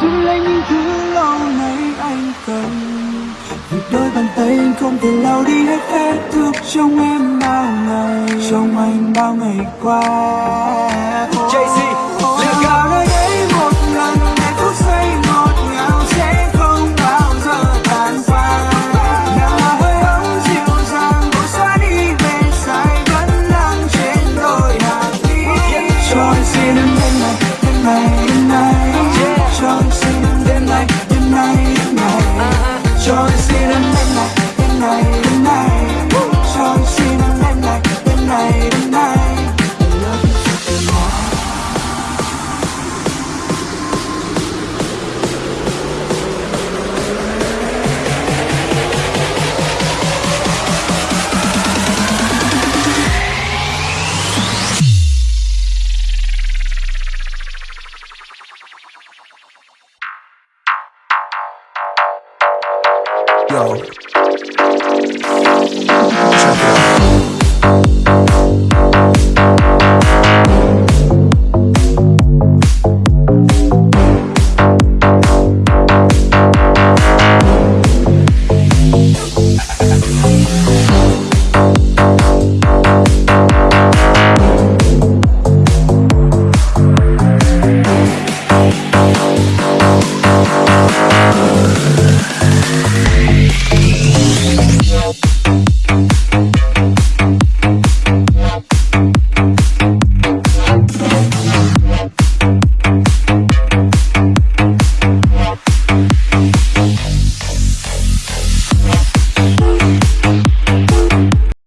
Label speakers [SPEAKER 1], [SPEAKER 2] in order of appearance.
[SPEAKER 1] giữ lấy những thứ lâu nay anh cần. Vì đôi bàn tay anh không thể lau đi hết vết thương trong em bao ngày. Trong anh bao ngày qua. Oh.
[SPEAKER 2] yo.